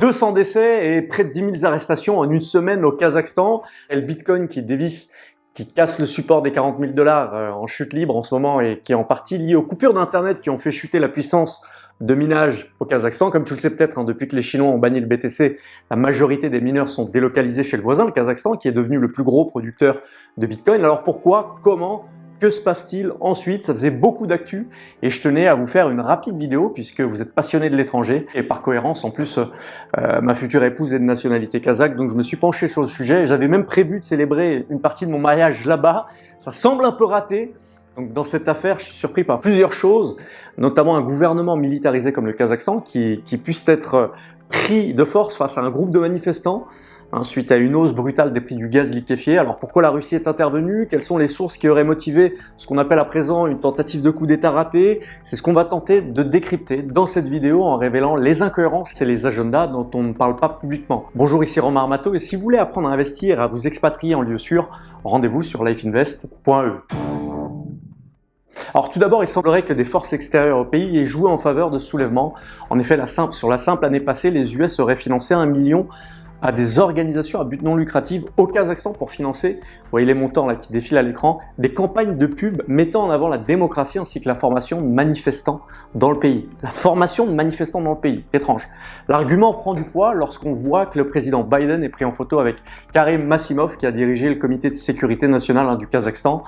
200 décès et près de 10 000 arrestations en une semaine au Kazakhstan. Et le Bitcoin qui dévisse qui casse le support des 40 000 dollars euh, en chute libre en ce moment et qui est en partie lié aux coupures d'Internet qui ont fait chuter la puissance de minage au Kazakhstan. Comme tu le sais peut-être, hein, depuis que les Chinois ont banni le BTC, la majorité des mineurs sont délocalisés chez le voisin, le Kazakhstan, qui est devenu le plus gros producteur de Bitcoin. Alors pourquoi? Comment? Que se passe-t-il ensuite? Ça faisait beaucoup d'actu et je tenais à vous faire une rapide vidéo puisque vous êtes passionné de l'étranger et par cohérence, en plus, euh, ma future épouse est de nationalité kazakh, donc je me suis penché sur le sujet. J'avais même prévu de célébrer une partie de mon mariage là-bas. Ça semble un peu raté, donc dans cette affaire, je suis surpris par plusieurs choses, notamment un gouvernement militarisé comme le Kazakhstan qui, qui puisse être pris de force face à un groupe de manifestants hein, suite à une hausse brutale des prix du gaz liquéfié. Alors pourquoi la Russie est intervenue? Quelles sont les sources qui auraient motivé ce qu'on appelle à présent une tentative de coup d'état raté C'est ce qu'on va tenter de décrypter dans cette vidéo en révélant les incohérences et les agendas dont on ne parle pas publiquement. Bonjour, ici Romain Armato et si vous voulez apprendre à investir et à vous expatrier en lieu sûr, rendez-vous sur lifeinvest.e. Alors tout d'abord, il semblerait que des forces extérieures au pays aient joué en faveur de ce soulèvement. En effet, la simple, sur la simple année passée, les US auraient financé un million à des organisations à but non lucratif au Kazakhstan pour financer, vous voyez les montants là qui défilent à l'écran, des campagnes de pub mettant en avant la démocratie ainsi que la formation de manifestants dans le pays. La formation de manifestants dans le pays, étrange. L'argument prend du poids lorsqu'on voit que le président Biden est pris en photo avec Karim Massimov qui a dirigé le comité de sécurité nationale hein, du Kazakhstan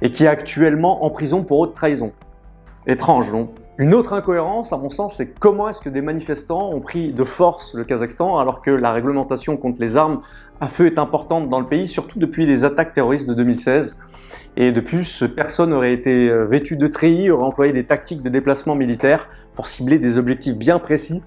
et qui est actuellement en prison pour haute trahison. Étrange, non? Une autre incohérence, à mon sens, c'est comment est-ce que des manifestants ont pris de force le Kazakhstan alors que la réglementation contre les armes à feu est importante dans le pays, surtout depuis les attaques terroristes de 2016. Et de plus, personne n'aurait été euh, vêtu de treillis, aurait employé des tactiques de déplacement militaire pour cibler des objectifs bien précis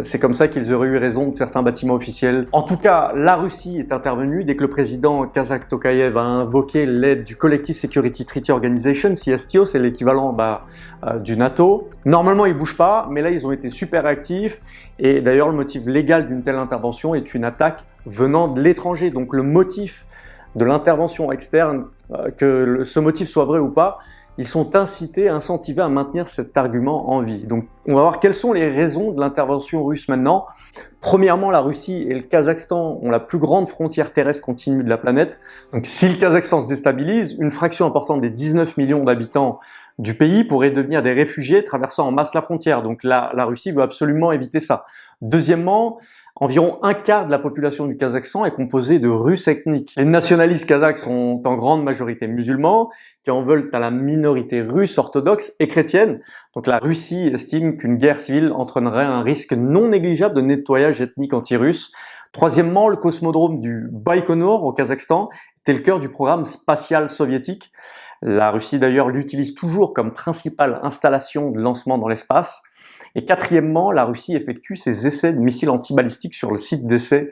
c'est comme ça qu'ils auraient eu raison de certains bâtiments officiels. En tout cas, la Russie est intervenue dès que le président Kazakh Tokayev a invoqué l'aide du Collective Security Treaty Organization, CSTO, c'est l'équivalent bah, euh, du NATO. Normalement, ils bougent pas, mais là, ils ont été super actifs. Et d'ailleurs, le motif légal d'une telle intervention est une attaque venant de l'étranger. Donc le motif de l'intervention externe, euh, que ce motif soit vrai ou pas, ils sont incités, incentivés à maintenir cet argument en vie. Donc on va voir quelles sont les raisons de l'intervention russe maintenant. Premièrement, la Russie et le Kazakhstan ont la plus grande frontière terrestre continue de la planète. Donc si le Kazakhstan se déstabilise, une fraction importante des 19 millions d'habitants du pays pourrait devenir des réfugiés traversant en masse la frontière. Donc la, la Russie veut absolument éviter ça. Deuxièmement, Environ un quart de la population du Kazakhstan est composée de Russes ethniques. Les nationalistes kazakhs sont en grande majorité musulmans, qui en veulent à la minorité russe orthodoxe et chrétienne. Donc la Russie estime qu'une guerre civile entraînerait un risque non négligeable de nettoyage ethnique anti-russe. Troisièmement, le cosmodrome du Baïkonur au Kazakhstan était le cœur du programme spatial soviétique. La Russie d'ailleurs l'utilise toujours comme principale installation de lancement dans l'espace. Et quatrièmement, la Russie effectue ses essais de missiles antibalistiques sur le site d'essai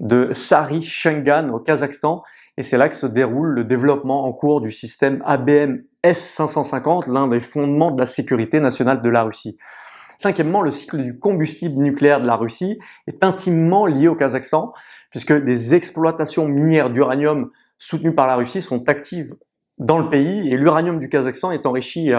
de Sari Shengan au Kazakhstan. Et c'est là que se déroule le développement en cours du système ABM S-550, l'un des fondements de la sécurité nationale de la Russie. Cinquièmement, le cycle du combustible nucléaire de la Russie est intimement lié au Kazakhstan, puisque des exploitations minières d'uranium soutenues par la Russie sont actives dans le pays et l'uranium du Kazakhstan est enrichi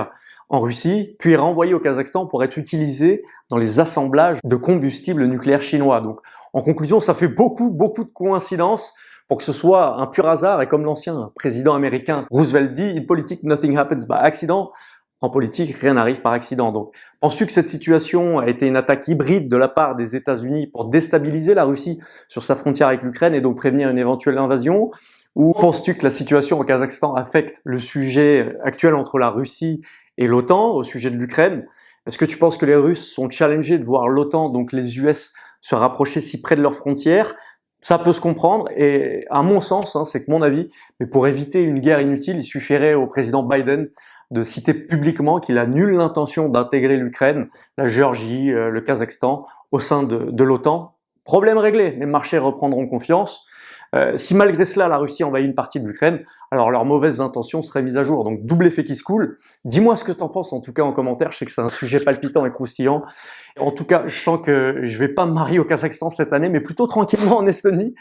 en Russie, puis renvoyé au Kazakhstan pour être utilisé dans les assemblages de combustibles nucléaires chinois. Donc, en conclusion, ça fait beaucoup, beaucoup de coïncidences pour que ce soit un pur hasard et comme l'ancien président américain Roosevelt dit, in politics nothing happens by accident. En politique, rien n'arrive par accident. Donc, penses-tu que cette situation a été une attaque hybride de la part des États-Unis pour déstabiliser la Russie sur sa frontière avec l'Ukraine et donc prévenir une éventuelle invasion? Ou penses-tu que la situation au Kazakhstan affecte le sujet actuel entre la Russie et l'OTAN au sujet de l'Ukraine? Est-ce que tu penses que les Russes sont challengés de voir l'OTAN, donc les US, se rapprocher si près de leurs frontières? Ça peut se comprendre et à mon sens, hein, c'est que mon avis, mais pour éviter une guerre inutile, il suffirait au président Biden de citer publiquement qu'il a nulle intention d'intégrer l'Ukraine, la Géorgie, euh, le Kazakhstan au sein de, de l'OTAN. Problème réglé, les marchés reprendront confiance. Euh, si malgré cela la Russie envahit une partie de l'Ukraine, alors leurs mauvaises intentions seraient mises à jour. Donc double effet qui se coule. Dis-moi ce que tu en penses en tout cas en commentaire, je sais que c'est un sujet palpitant et croustillant. En tout cas, je sens que je vais pas me marier au Kazakhstan cette année, mais plutôt tranquillement en Estonie,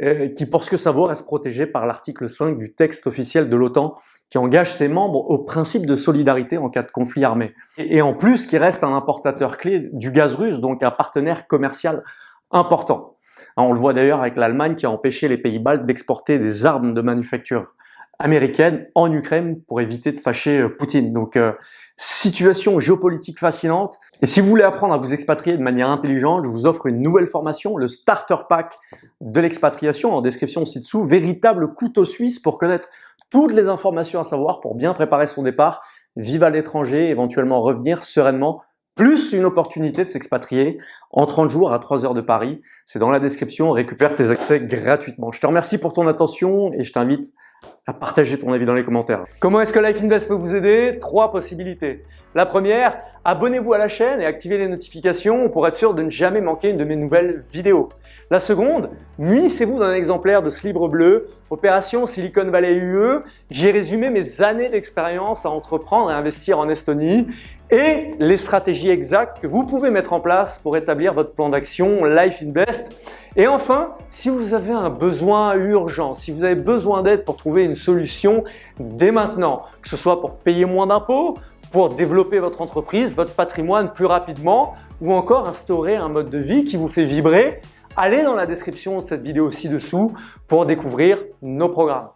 euh, qui pour ce que ça vaut reste protégé par l'article 5 du texte officiel de l'OTAN qui engage ses membres au principe de solidarité en cas de conflit armé. Et en plus, qui reste un importateur clé du gaz russe, donc un partenaire commercial important. Hein, on le voit d'ailleurs avec l'Allemagne qui a empêché les pays baltes d'exporter des armes de manufacture américaine en Ukraine pour éviter de fâcher euh, Poutine. Donc, euh, situation géopolitique fascinante. Et si vous voulez apprendre à vous expatrier de manière intelligente, je vous offre une nouvelle formation, le Starter Pack de l'expatriation, en description ci-dessous, véritable couteau suisse pour connaître toutes les informations à savoir pour bien préparer son départ, vivre à l'étranger, éventuellement revenir sereinement plus une opportunité de s'expatrier en 30 jours à 3 heures de Paris. C'est dans la description, récupère tes accès gratuitement. Je te remercie pour ton attention et je t'invite à partager ton avis dans les commentaires. Comment est-ce que Life Invest peut vous aider? Trois possibilités. La première, abonnez-vous à la chaîne et activez les notifications pour être sûr de ne jamais manquer une de mes nouvelles vidéos. La seconde, munissez-vous d'un exemplaire de ce livre bleu, Opération Silicon Valley UE. J'ai résumé mes années d'expérience à entreprendre et investir en Estonie et les stratégies exactes que vous pouvez mettre en place pour établir votre plan d'action Life Invest. Et enfin, si vous avez un besoin urgent, si vous avez besoin d'aide pour une solution dès maintenant, que ce soit pour payer moins d'impôts, pour développer votre entreprise, votre patrimoine plus rapidement ou encore instaurer un mode de vie qui vous fait vibrer, allez dans la description de cette vidéo ci-dessous pour découvrir nos programmes.